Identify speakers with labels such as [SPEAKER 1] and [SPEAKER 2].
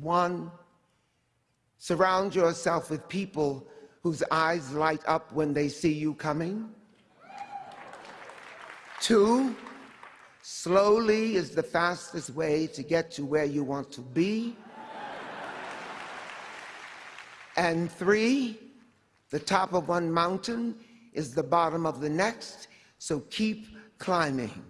[SPEAKER 1] One, surround yourself with people whose eyes light up when they see you coming. Two, slowly is the fastest way to get to where you want to be. And three, the top of one mountain is the bottom of the next, so keep climbing.